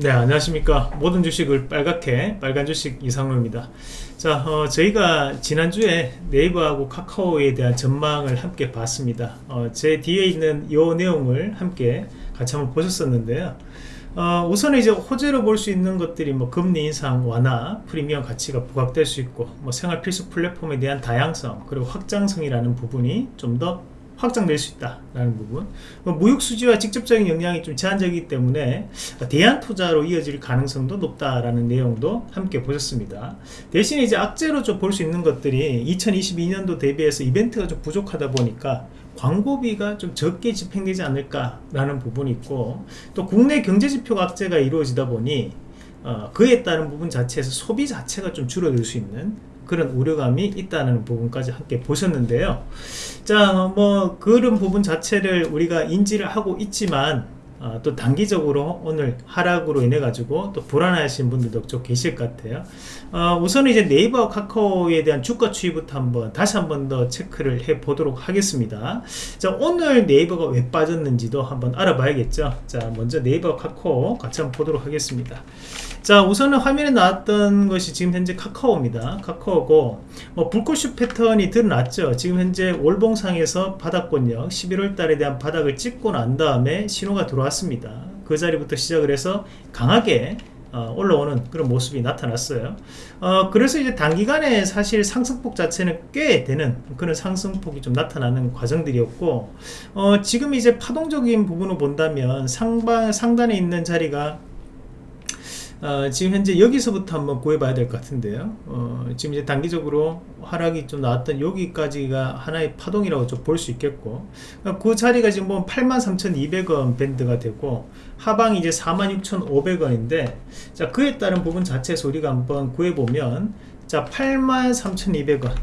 네 안녕하십니까. 모든 주식을 빨갛게 빨간 주식 이상로입니다. 자 어, 저희가 지난주에 네이버하고 카카오에 대한 전망을 함께 봤습니다. 어, 제 뒤에 있는 이 내용을 함께 같이 한번 보셨었는데요. 어, 우선 이제 호재로 볼 수 있는 것들이 뭐 금리 인상 완화 프리미엄 가치가 부각될 수 있고 뭐 생활 필수 플랫폼에 대한 다양성 그리고 확장성이라는 부분이 좀더 확장될 수 있다라는 부분. 뭐 무역 수지와 직접적인 영향이 좀 제한적이기 때문에 대안 투자로 이어질 가능성도 높다라는 내용도 함께 보셨습니다. 대신에 이제 악재로 좀 볼 수 있는 것들이 2022년도 대비해서 이벤트가 좀 부족하다 보니까 광고비가 좀 적게 집행되지 않을까라는 부분이 있고 또 국내 경제지표 악재가 이루어지다 보니 어, 그에 따른 부분 자체에서 소비 자체가 좀 줄어들 수 있는 그런 우려감이 있다는 부분까지 함께 보셨는데요. 자뭐 그런 부분 자체를 우리가 인지를 하고 있지만 어, 또 단기적으로 오늘 하락으로 인해 가지고 또 불안하신 분들도 좀 계실 것 같아요. 어, 우선 이제 네이버 카카오에 대한 주가 추이부터 한번 다시 한번 더 체크를 해 보도록 하겠습니다. 자 오늘 네이버가 왜 빠졌는지도 한번 알아봐야겠죠? 자 먼저 네이버 카카오 같이 한번 보도록 하겠습니다 자 우선은 화면에 나왔던 것이 지금 현재 카카오입니다. 카카오고 뭐 불꽃슛 패턴이 드러났죠. 지금 현재 월봉상에서 바닥권역 11월 달에 대한 바닥을 찍고 난 다음에 신호가 들어왔습니다. 그 자리부터 시작을 해서 강하게 어, 올라오는 그런 모습이 나타났어요. 어, 그래서 이제 단기간에 사실 상승폭 자체는 꽤 되는 그런 상승폭이 좀 나타나는 과정들이었고 어, 지금 이제 파동적인 부분을 본다면 상방, 상단에 있는 자리가 어, 지금 현재 여기서부터 한번 구해봐야 될 것 같은데요. 어, 지금 이제 단기적으로 하락이 좀 나왔던 여기까지가 하나의 파동이라고 좀 볼 수 있겠고 그 자리가 지금 보면 83,200원 밴드가 되고 하방이 이제 46,500원인데 자 그에 따른 부분 자체에서 우리가 한번 구해보면 자 83,200원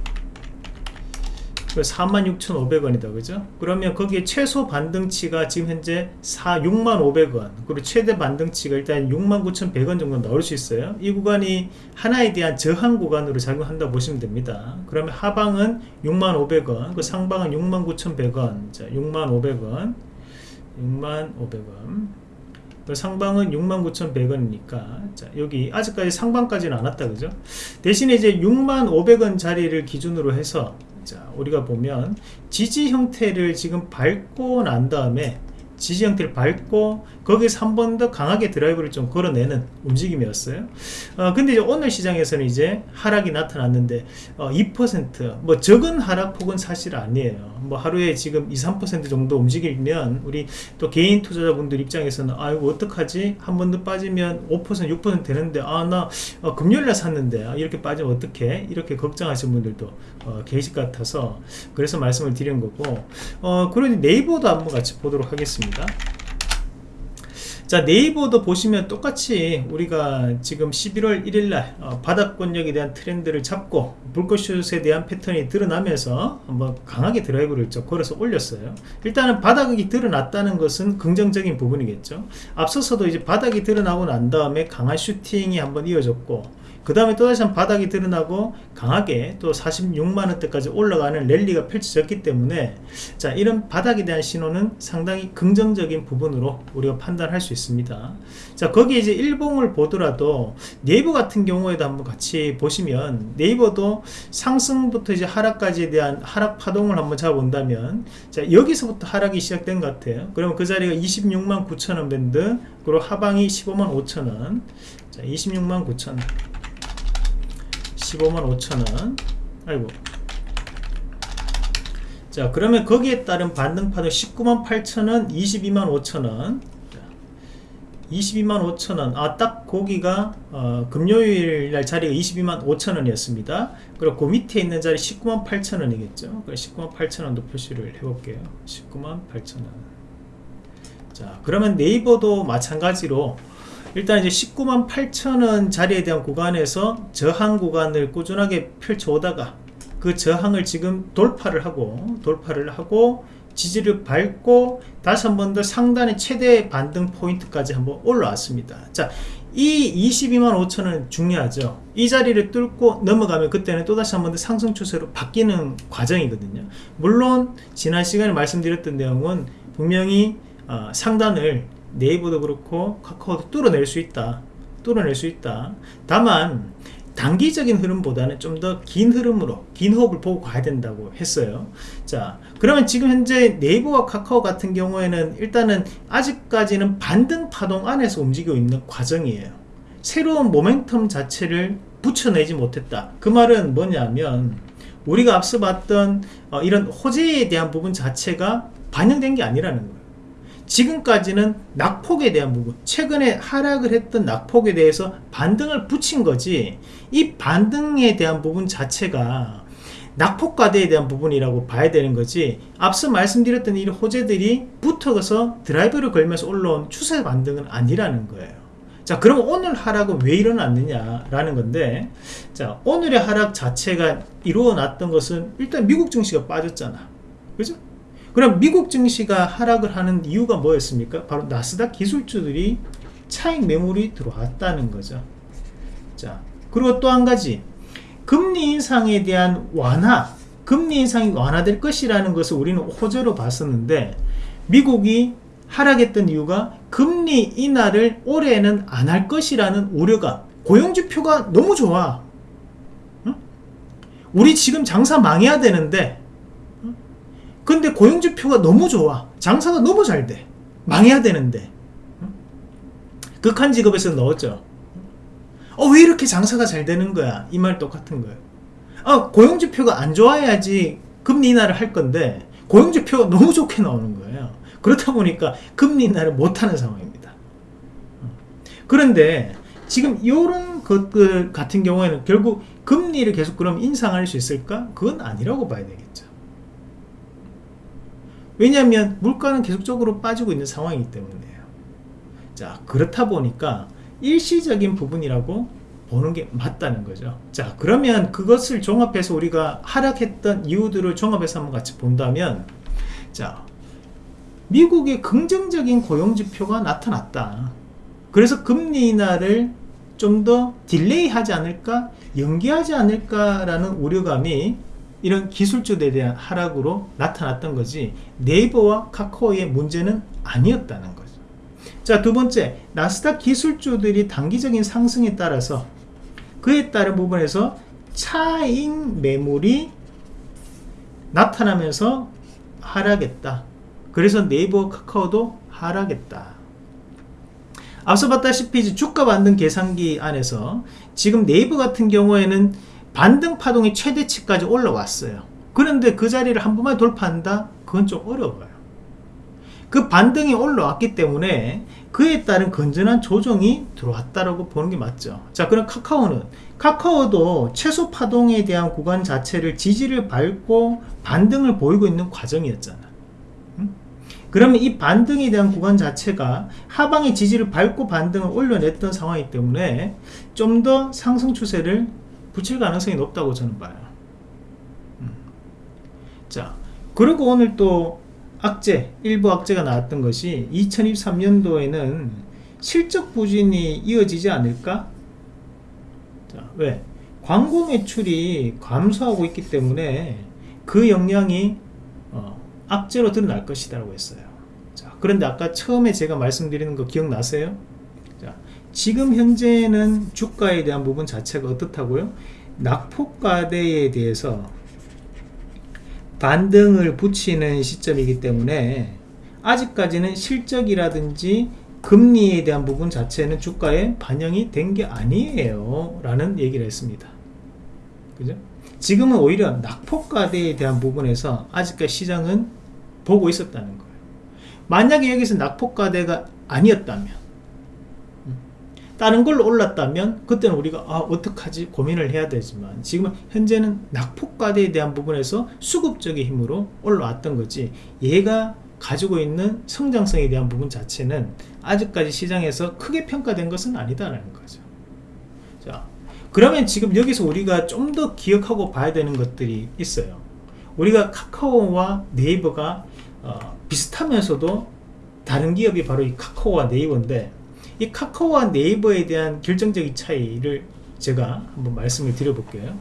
46,500원이다. 그죠? 그러면 거기에 최소 반등치가 지금 현재 4, 6,500원. 그리고 최대 반등치가 일단 69,100원 정도 나올 수 있어요. 이 구간이 하나에 대한 저항 구간으로 작용한다 보시면 됩니다. 그러면 하방은 6,500원 그 상방은 69,100원. 자 6,500원 6,500원. 그 상방은 69,100원이니까. 자 여기 아직까지 상방까지는 안 왔다. 그죠? 대신에 이제 6,500원 자리를 기준으로 해서 자 우리가 보면 지지 형태를 지금 밟고 난 다음에 지지 형태를 밟고 거기서 한 번 더 강하게 드라이브를 좀 걸어내는 움직임이었어요. 어, 근데 이제 오늘 시장에서는 이제 하락이 나타났는데 어, 2%뭐 적은 하락폭은 사실 아니에요 뭐 하루에 지금 2, 3% 정도 움직이면 우리 또 개인 투자자분들 입장에서는 아이고 어떡하지? 한 번 더 빠지면 5% 6% 되는데 아나 어, 금요일날 샀는데 아, 이렇게 빠지면 어떡해? 이렇게 걱정하시는 분들도 어, 계실 것 같아서 그래서 말씀을 드린 거고 어, 그러니 네이버도 한번 같이 보도록 하겠습니다 자 네이버도 보시면 똑같이 우리가 지금 11월 1일날 어, 바닥권력에 대한 트렌드를 잡고 불꽃슛에 대한 패턴이 드러나면서 한번 강하게 드라이브를 좀 걸어서 올렸어요. 일단은 바닥이 드러났다는 것은 긍정적인 부분이겠죠. 앞서서도 이제 바닥이 드러나고 난 다음에 강한 슈팅이 한번 이어졌고 그 다음에 또다시 한 바닥이 드러나고 강하게 또 46만원대까지 올라가는 랠리가 펼쳐졌기 때문에 자 이런 바닥에 대한 신호는 상당히 긍정적인 부분으로 우리가 판단할 수 있습니다. 자 거기에 이제 일봉을 보더라도 네이버 같은 경우에도 한번 같이 보시면 네이버도 상승부터 이제 하락까지에 대한 하락 파동을 한번 잡아본다면 자 여기서부터 하락이 시작된 것 같아요. 그러면 그 자리가 26만 9천원 밴드 그리고 하방이 15만 5천원. 자 26만 9천원 15만 5천원. 아이고. 자 그러면 거기에 따른 반등파는 19만 8천원 22만 5천원. 22만 5천원. 아 딱 거기가 어, 금요일 날 자리가 22만 5천원이었습니다. 그리고 그 밑에 있는 자리 19만 8천원이겠죠? 19만 8천원도 표시를 해볼게요. 19만 8천원. 자 그러면 네이버도 마찬가지로 일단 이제 19만 8천원 자리에 대한 구간에서 저항 구간을 꾸준하게 펼쳐오다가 그 저항을 지금 돌파를 하고 돌파를 하고 지지를 밟고 다시 한 번 더 상단의 최대 반등 포인트까지 한번 올라왔습니다. 자, 이 22만 5천원 중요하죠. 이 자리를 뚫고 넘어가면 그때는 또다시 한 번 더 상승 추세로 바뀌는 과정이거든요. 물론 지난 시간에 말씀드렸던 내용은 분명히 어, 상단을 네이버도 그렇고 카카오도 뚫어낼 수 있다. 뚫어낼 수 있다. 다만 단기적인 흐름보다는 좀 더 긴 흐름으로 긴 호흡을 보고 가야 된다고 했어요. 자 그러면 지금 현재 네이버와 카카오 같은 경우에는 일단은 아직까지는 반등 파동 안에서 움직이고 있는 과정이에요. 새로운 모멘텀 자체를 붙여내지 못했다. 그 말은 뭐냐면 우리가 앞서 봤던 어, 이런 호재에 대한 부분 자체가 반영된 게 아니라는 거예요 지금까지는 낙폭에 대한 부분 최근에 하락을 했던 낙폭에 대해서 반등을 붙인 거지 이 반등에 대한 부분 자체가 낙폭과대에 대한 부분이라고 봐야 되는 거지. 앞서 말씀드렸던 이 호재들이 붙어서 드라이브를 걸면서 올라온 추세 반등은 아니라는 거예요. 자 그럼 오늘 하락은 왜 일어났느냐 라는 건데 자 오늘의 하락 자체가 이루어났던 것은 일단 미국 증시가 빠졌잖아. 그죠 그럼 미국 증시가 하락을 하는 이유가 뭐였습니까 바로 나스닥 기술주들이 차익 매물이 들어왔다는 거죠 자 그리고 또 한 가지 금리 인상에 대한 완화 금리 인상이 완화될 것이라는 것을 우리는 호재로 봤었는데 미국이 하락했던 이유가 금리 인하를 올해는 안 할 것이라는 우려가 고용지표가 너무 좋아 응? 우리 지금 장사 망해야 되는데 응? 근데 고용지표가 너무 좋아 장사가 너무 잘 돼 망해야 되는데 응? 극한 직업에서 넣었죠 어, 왜 이렇게 장사가 잘 되는 거야? 이 말 똑같은 거예요. 어, 고용지표가 안 좋아야지 금리 인하를 할 건데, 고용지표가 너무 좋게 나오는 거예요. 그렇다 보니까 금리 인하를 못하는 상황입니다. 그런데 지금 이런 것들 같은 경우에는 결국 금리를 계속 그럼 인상할 수 있을까? 그건 아니라고 봐야 되겠죠. 왜냐하면 물가는 계속적으로 빠지고 있는 상황이기 때문에요. 자, 그렇다 보니까 일시적인 부분이라고 보는 게 맞다는 거죠 자 그러면 그것을 종합해서 우리가 하락했던 이유들을 종합해서 한번 같이 본다면 자 미국의 긍정적인 고용지표가 나타났다 그래서 금리 인하를 좀 더 delay 하지 않을까 연기하지 않을까 라는 우려감이 이런 기술주에 대한 하락으로 나타났던 거지 네이버와 카카오의 문제는 아니었다는 거죠 자, 두 번째, 나스닥 기술주들이 단기적인 상승에 따라서 그에 따른 부분에서 차익 매물이 나타나면서 하락했다. 그래서 네이버 카카오도 하락했다. 앞서 봤다시피 주가 반등 계산기 안에서 지금 네이버 같은 경우에는 반등 파동이 최대치까지 올라왔어요. 그런데 그 자리를 한 번만 돌파한다? 그건 좀 어려워요. 그 반등이 올라왔기 때문에 그에 따른 건전한 조정이 들어왔다라고 보는 게 맞죠 자 그럼 카카오는 카카오도 최소 파동에 대한 구간 자체를 지지를 밟고 반등을 보이고 있는 과정이었잖아 음? 그러면 이 반등에 대한 구간 자체가 하방의 지지를 밟고 반등을 올려냈던 상황이기 때문에 좀 더 상승 추세를 붙일 가능성이 높다고 저는 봐요 음. 자 그리고 오늘 또 악재, 일부 악재가 나왔던 것이 2023년도에는 실적 부진이 이어지지 않을까? 자, 왜? 광고 매출이 감소하고 있기 때문에 그 영향이 어, 악재로 드러날 것이다 라고 했어요 자, 그런데 아까 처음에 제가 말씀드리는 거 기억나세요? 자, 지금 현재는 주가에 대한 부분 자체가 어떻다고요? 낙폭과대에 대해서 반등을 붙이는 시점이기 때문에 아직까지는 실적이라든지 금리에 대한 부분 자체는 주가에 반영이 된 게 아니에요 라는 얘기를 했습니다 그죠? 지금은 오히려 낙폭과대에 대한 부분에서 아직까지 시장은 보고 있었다는 거예요 만약에 여기서 낙폭과대가 아니었다면 다른 걸로 올랐다면 그때는 우리가 아 어떡하지? 고민을 해야 되지만 지금은 현재는 낙폭과대에 대한 부분에서 수급적인 힘으로 올라왔던 거지. 얘가 가지고 있는 성장성에 대한 부분 자체는 아직까지 시장에서 크게 평가된 것은 아니다라는 거죠. 자 그러면 지금 여기서 우리가 좀 더 기억하고 봐야 되는 것들이 있어요. 우리가 카카오와 네이버가 어, 비슷하면서도 다른 기업이 바로 이 카카오와 네이버인데 이 카카오와 네이버에 대한 결정적인 차이를 제가 한번 말씀을 드려볼게요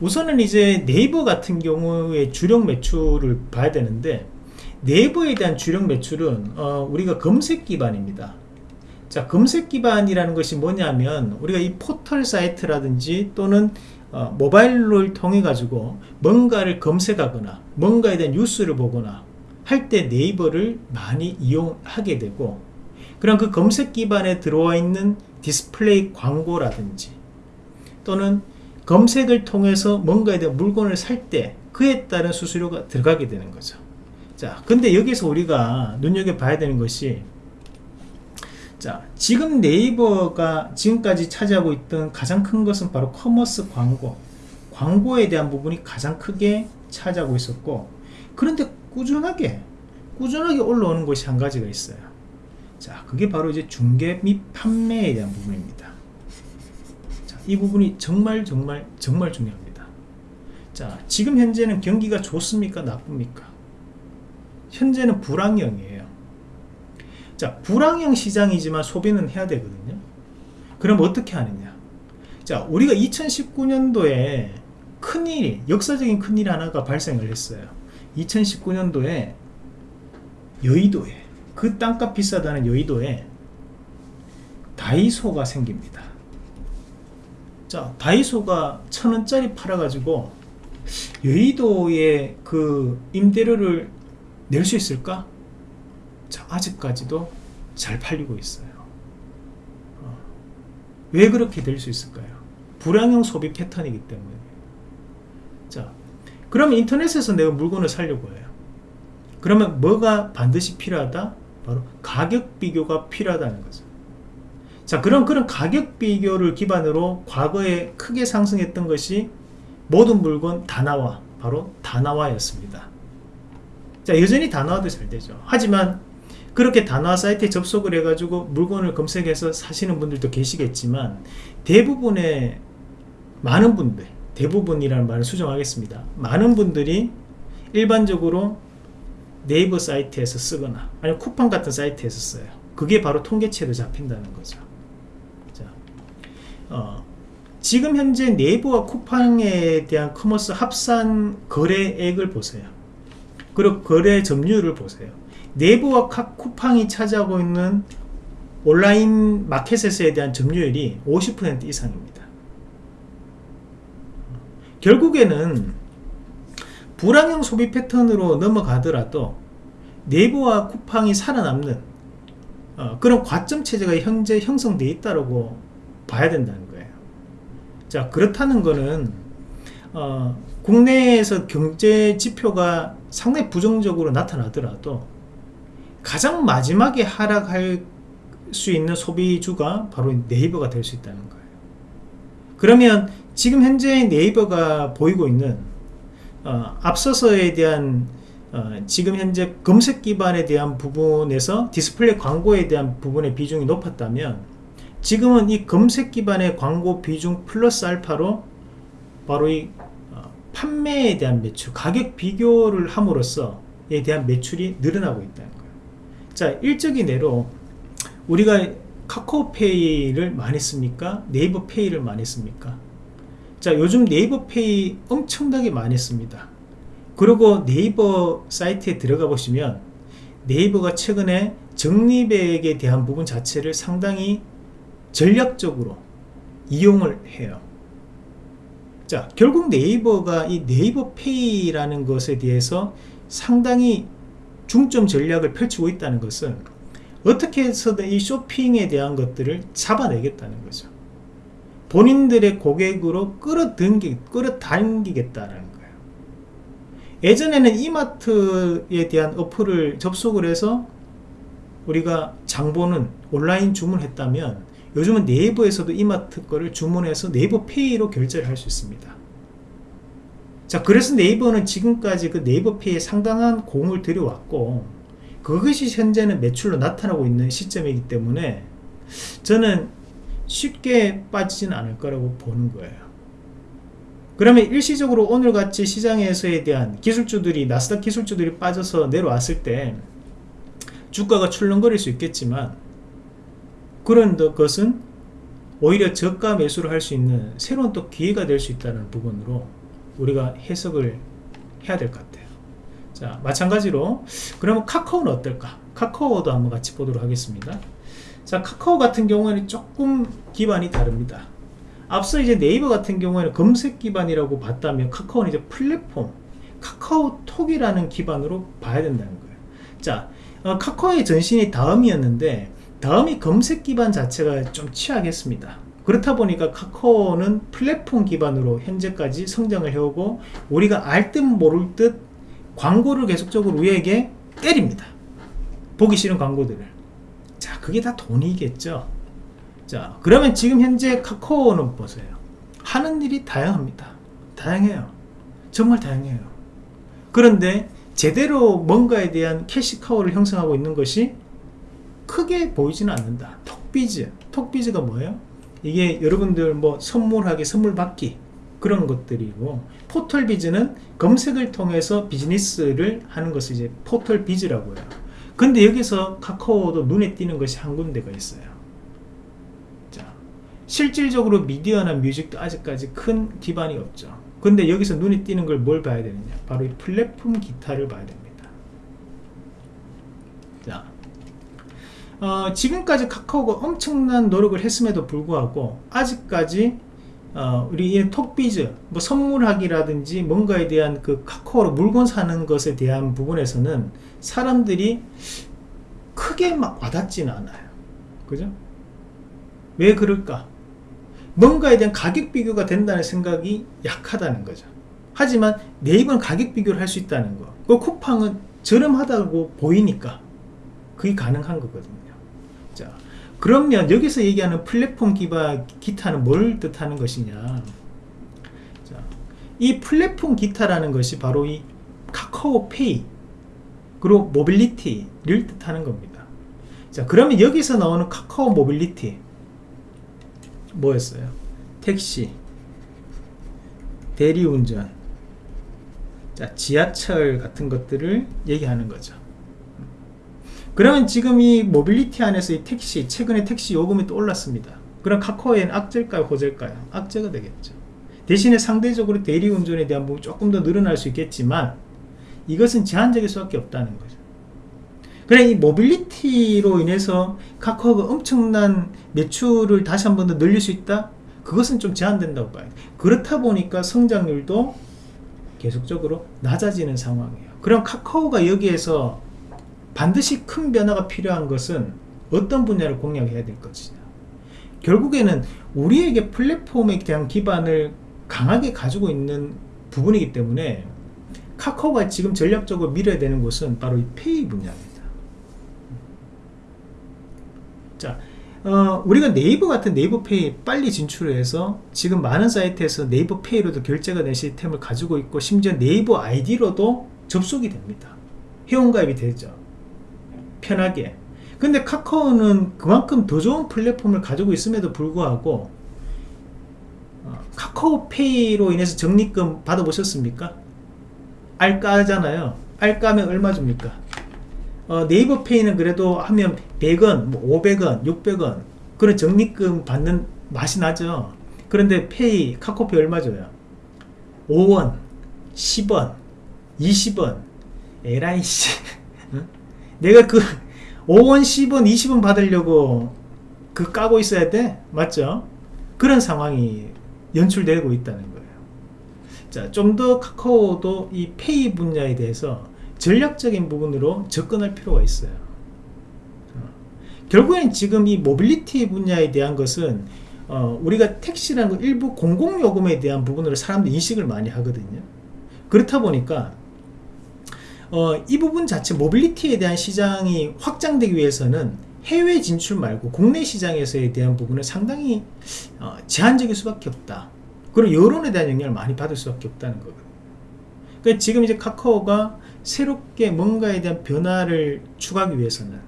우선은 이제 네이버 같은 경우에 주력 매출을 봐야 되는데 네이버에 대한 주력 매출은 어, 우리가 검색 기반입니다. 자, 검색 기반이라는 것이 뭐냐면 우리가 이 포털 사이트라든지 또는 어, 모바일을 통해 가지고 뭔가를 검색하거나 뭔가에 대한 뉴스를 보거나 할 때 네이버를 많이 이용하게 되고 그럼 그 검색 기반에 들어와 있는 디스플레이 광고라든지 또는 검색을 통해서 뭔가에 대한 물건을 살 때 그에 따른 수수료가 들어가게 되는 거죠. 자, 근데 여기서 우리가 눈여겨봐야 되는 것이 자, 지금 네이버가 지금까지 차지하고 있던 가장 큰 것은 바로 commerce 광고. 광고에 대한 부분이 가장 크게 차지하고 있었고, 그런데 꾸준하게, 꾸준하게 올라오는 것이 한 가지가 있어요. 자, 그게 바로 이제 중개 및 판매에 대한 부분입니다. 자, 이 부분이 정말, 정말, 정말 중요합니다. 자, 지금 현재는 경기가 좋습니까? 나쁩니까? 현재는 불황형이에요. 자, 불황형 시장이지만 소비는 해야 되거든요. 그럼 어떻게 하느냐? 자, 우리가 2019년도에 큰일, 역사적인 큰일 하나가 발생을 했어요. 2019년도에 여의도에, 그 땅값 비싸다는 여의도에 다이소가 생깁니다. 자, 다이소가 천 원짜리 팔아가지고 여의도에 그 임대료를 낼 수 있을까? 자, 아직까지도 잘 팔리고 있어요. 어. 왜 그렇게 될 수 있을까요? 불황형 소비 패턴이기 때문에. 자, 그러면 인터넷에서 내가 물건을 사려고 해요. 그러면 뭐가 반드시 필요하다? 바로 가격 비교가 필요하다는 거죠. 자, 그럼 그런 가격 비교를 기반으로 과거에 크게 상승했던 것이 모든 물건 다나와, 바로 다나와였습니다. 자, 여전히 다나와도 잘 되죠. 하지만 그렇게 다나와 사이트에 접속을 해가지고 물건을 검색해서 사시는 분들도 계시겠지만 대부분의 많은 분들 대부분이라는 말을 수정하겠습니다 많은 분들이 일반적으로 네이버 사이트에서 쓰거나 아니면 쿠팡 같은 사이트에서 써요. 그게 바로 통계치에도 잡힌다는 거죠. 자, 어, 지금 현재 네이버와 쿠팡에 대한 commerce 합산 거래액을 보세요. 그리고 거래 점유율을 보세요. 네이버와 쿠팡이 차지하고 있는 온라인 마켓에 대한 점유율이 50% 이상입니다. 결국에는 불황형 소비 패턴으로 넘어가더라도 네이버와 쿠팡이 살아남는 어, 그런 과점 체제가 현재 형성되어 있다고 봐야 된다는 거예요. 자 그렇다는 것은 어, 국내에서 경제 지표가 상당히 부정적으로 나타나더라도 가장 마지막에 하락할 수 있는 소비주가 바로 네이버가 될 수 있다는 거예요. 그러면 지금 현재 네이버가 보이고 있는 어, 앞서서에 대한 어, 지금 현재 검색 기반에 대한 부분에서 디스플레이 광고에 대한 부분의 비중이 높았다면 지금은 이 검색 기반의 광고 비중 플러스 알파로 바로 이 어, 판매에 대한 매출 가격 비교를 함으로써 에 대한 매출이 늘어나고 있다는 거예요. 자 일적인 예로 우리가 카카오페이를 많이 씁니까? 네이버 페이를 많이 씁니까? 자 요즘 네이버페이 엄청나게 많이 씁니다 그리고 네이버 사이트에 들어가 보시면 네이버가 최근에 적립액에 대한 부분 자체를 상당히 전략적으로 이용을 해요 자 결국 네이버가 이 네이버페이라는 것에 대해서 상당히 중점 전략을 펼치고 있다는 것은 어떻게 해서든 이 쇼핑에 대한 것들을 잡아내겠다는 거죠. 본인들의 고객으로 끌어당기, 끌어당기겠다는 거예요. 예전에는 이마트에 대한 어플을 접속을 해서 우리가 장보는 온라인 주문했다면 요즘은 네이버에서도 이마트 거를 주문해서 네이버 페이로 결제를 할 수 있습니다. 자 그래서 네이버는 지금까지 그 네이버 페이에 상당한 공을 들여왔고 그것이 현재는 매출로 나타나고 있는 시점이기 때문에 저는 쉽게 빠지진 않을 거라고 보는 거예요. 그러면 일시적으로 오늘같이 시장에서에 대한 기술주들이 나스닥 기술주들이 빠져서 내려왔을 때 주가가 출렁거릴 수 있겠지만 그런 것은 오히려 저가 매수를 할 수 있는 새로운 또 기회가 될 수 있다는 부분으로 우리가 해석을 해야 될 것 같아요. 자 마찬가지로 그러면 카카오는 어떨까 카카오도 한번 같이 보도록 하겠습니다. 자 카카오 같은 경우에는 조금 기반이 다릅니다. 앞서 이제 네이버 같은 경우에는 검색 기반이라고 봤다면 카카오는 이제 플랫폼 카카오톡이라는 기반으로 봐야 된다는 거예요. 자 어, 카카오의 전신이 다음이었는데 다음이 검색 기반 자체가 좀 취약했습니다. 그렇다 보니까 카카오는 플랫폼 기반으로 현재까지 성장을 해오고 우리가 알 듯 모를 듯 광고를 계속적으로 우리에게 때립니다 보기 싫은 광고들을. 자 그게 다 돈이겠죠? 자 그러면 지금 현재 카카오는 보세요? 하는 일이 다양합니다. 다양해요. 정말 다양해요. 그런데 제대로 뭔가에 대한 캐시카우를 형성하고 있는 것이 크게 보이지는 않는다. 톡비즈. 톡비즈가 뭐예요? 이게 여러분들 뭐 선물하기 선물 받기 그런 것들이고 포털 비즈는 검색을 통해서 비즈니스를 하는 것을 이제 포털 비즈라고 해요 근데 여기서 카카오도 눈에 띄는 것이 한 군데가 있어요. 자 실질적으로 미디어나 뮤직도 아직까지 큰 기반이 없죠. 근데 여기서 눈에 띄는 걸 뭘 봐야 되느냐? 바로 이 플랫폼 기타를 봐야 됩니다. 자 어, 지금까지 카카오가 엄청난 노력을 했음에도 불구하고 아직까지 어, 우리 이 톡비즈 뭐 선물하기라든지 뭔가에 대한 그 카카오로 물건 사는 것에 대한 부분에서는 사람들이 크게 막 와닿지는 않아요 그죠? 왜 그럴까? 뭔가에 대한 가격 비교가 된다는 생각이 약하다는 거죠 하지만 네이버는 가격 비교를 할 수 있다는 거. 그 쿠팡은 저렴하다고 보이니까 그게 가능한 거거든요. 자, 그러면 여기서 얘기하는 플랫폼 기반 기타는 뭘 뜻하는 것이냐? 자, 이 플랫폼 기타라는 것이 바로 이 카카오페이 그리고 mobility를 뜻하는 겁니다. 자, 그러면 여기서 나오는 카카오 모빌리티 뭐였어요? 택시, 대리운전, 자, 지하철 같은 것들을 얘기하는 거죠. 그러면 지금 이 모빌리티 안에서 이 택시, 최근에 택시 요금이 또 올랐습니다. 그럼 카카오엔 악재일까요, 호재일까요? 악재가 되겠죠. 대신에 상대적으로 대리운전에 대한 부분 조금 더 늘어날 수 있겠지만 이것은 제한적일 수밖에 없다는 거죠. 그래 이 모빌리티로 인해서 카카오가 엄청난 매출을 다시 한 번 더 늘릴 수 있다? 그것은 좀 제한된다고 봐요. 그렇다 보니까 성장률도 계속적으로 낮아지는 상황이에요. 그럼 카카오가 여기에서 반드시 큰 변화가 필요한 것은 어떤 분야를 공략해야 될 것이냐. 결국에는 우리에게 플랫폼에 대한 기반을 강하게 가지고 있는 부분이기 때문에 카카오가 지금 전략적으로 밀어야 되는 곳은 바로 이 pay 분야입니다. 자, 어, 우리가 네이버 같은 네이버 페이 빨리 진출해서 지금 많은 사이트에서 네이버 페이로도 결제가 된 시스템을 가지고 있고 심지어 네이버 아이디로도 접속이 됩니다. 회원가입이 되죠. 편하게. 근데 카카오는 그만큼 더 좋은 플랫폼을 가지고 있음에도 불구하고 어, 카카오페이로 인해서 적립금 받아보셨습니까? 알까잖아요. 알까면 얼마 줍니까? 어, 네이버 페이는 그래도 하면 100원, 뭐 500원, 600원 그런 적립금 받는 맛이 나죠. 그런데 페이, 카카오페이 얼마 줘요? 5원, 10원, 20원. 에라이 씨. 내가 그 5원, 10원, 20원 받으려고 그 까고 있어야 돼? 맞죠? 그런 상황이 연출되고 있다는 거예요. 자, 좀 더 카카오도 이 pay 분야에 대해서 전략적인 부분으로 접근할 필요가 있어요. 어. 결국엔 지금 이 모빌리티 분야에 대한 것은 어, 우리가 택시라는 일부 공공요금에 대한 부분으로 사람들이 인식을 많이 하거든요. 그렇다 보니까 어, 이 부분 자체 mobility에 대한 시장이 확장되기 위해서는 해외 진출 말고 국내 시장에서에 대한 부분은 상당히 어, 제한적일 수밖에 없다. 그리고 여론에 대한 영향을 많이 받을 수밖에 없다는 거거든요. 그러니까 지금 이제 카카오가 새롭게 뭔가에 대한 변화를 추구하기 위해서는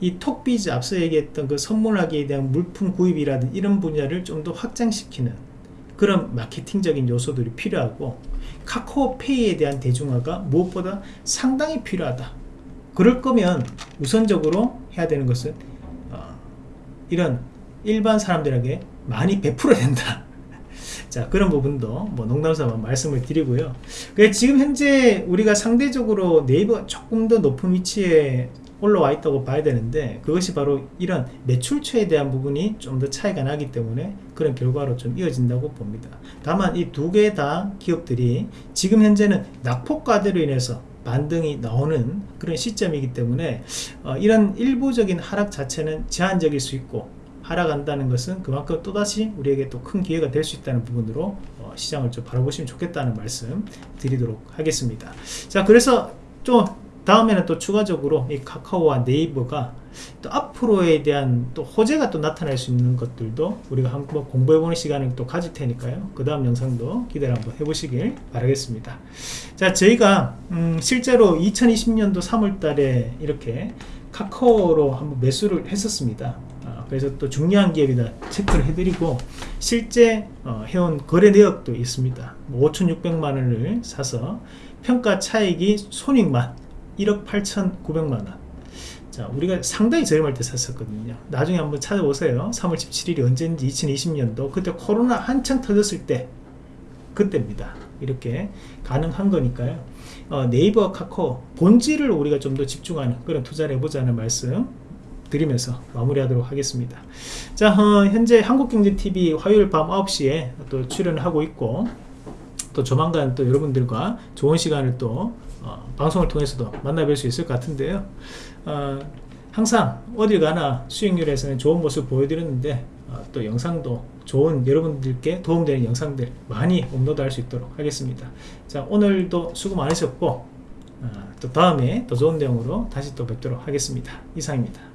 이 톡비즈 앞서 얘기했던 그 선물하기에 대한 물품 구입이라든 이런 분야를 좀 더 확장시키는 그런 마케팅적인 요소들이 필요하고 카카오페이에 대한 대중화가 무엇보다 상당히 필요하다. 그럴 거면 우선적으로 해야 되는 것은 어, 이런 일반 사람들에게 많이 베풀어야 된다. 자 그런 부분도 뭐 농담삼아 말씀을 드리고요. 지금 현재 우리가 상대적으로 네이버가 조금 더 높은 위치에 올라와 있다고 봐야 되는데 그것이 바로 이런 매출처에 대한 부분이 좀 더 차이가 나기 때문에 그런 결과로 좀 이어진다고 봅니다. 다만 이 두 개 다 기업들이 지금 현재는 낙폭과대로 인해서 반등이 나오는 그런 시점이기 때문에 어, 이런 일부적인 하락 자체는 제한적일 수 있고 하락한다는 것은 그만큼 또다시 우리에게 또 큰 기회가 될 수 있다는 부분으로 어, 시장을 좀 바라보시면 좋겠다는 말씀 드리도록 하겠습니다. 자 그래서 좀 다음에는 또 추가적으로 이 카카오와 네이버가 또 앞으로에 대한 또 호재가 또 나타날 수 있는 것들도 우리가 한번 공부해보는 시간을 또 가질 테니까요. 그 다음 영상도 기대를 한번 해보시길 바라겠습니다. 자 저희가 음, 실제로 2020년도 3월 달에 이렇게 카카오로 한번 매수를 했었습니다. 아, 그래서 또 중요한 기업이다 체크를 해드리고 실제 어, 해온 거래 내역도 있습니다. 5,600만원을 사서 평가 차익이 손익만 1억 8,900만원. 자 우리가 상당히 저렴할 때 샀었거든요. 나중에 한번 찾아보세요. 3월 17일이 언제인지 2020년도. 그때 코로나 한창 터졌을 때 그때입니다. 이렇게 가능한 거니까요. 어, 네이버 카카오 본질을 우리가 좀 더 집중하는 그런 투자를 해보자는 말씀 드리면서 마무리하도록 하겠습니다. 자 어, 현재 한국경제TV 화요일 밤 9시에 또 출연을 하고 있고 또 조만간 또 여러분들과 좋은 시간을 또 어, 방송을 통해서도 만나뵐 수 있을 것 같은데요. 어, 항상 어딜 가나 수익률에서는 좋은 모습 보여드렸는데 어, 또 영상도 좋은 여러분들께 도움되는 영상들 많이 업로드 할 수 있도록 하겠습니다. 자 오늘도 수고 많으셨고 어, 또 다음에 더 좋은 내용으로 다시 또 뵙도록 하겠습니다. 이상입니다